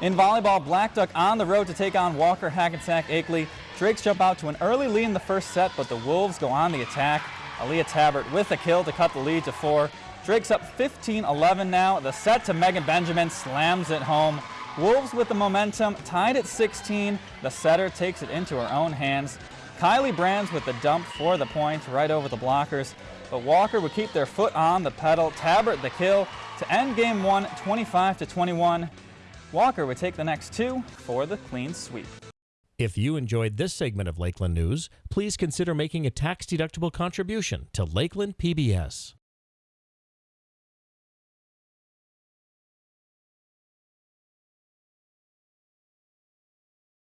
In volleyball, Blackduck on the road to take on Walker Hackensack Akeley. Drakes jump out to an early lead in the first set, but the Wolves go on the attack. Aaliyah Tabbert with a kill to cut the lead to four. Drake's up 15-11 now. The set to Megan Benjamin slams it home. Wolves with the momentum, tied at 16. The setter takes it into her own hands. Kylie Brands with the dump for the point right over the blockers. But Walker would keep their foot on the pedal. Tabbert the kill to end game one, 25 to 21. Walker would take the next two for the clean sweep. If you enjoyed this segment of Lakeland News, please consider making a tax-deductible contribution to Lakeland PBS.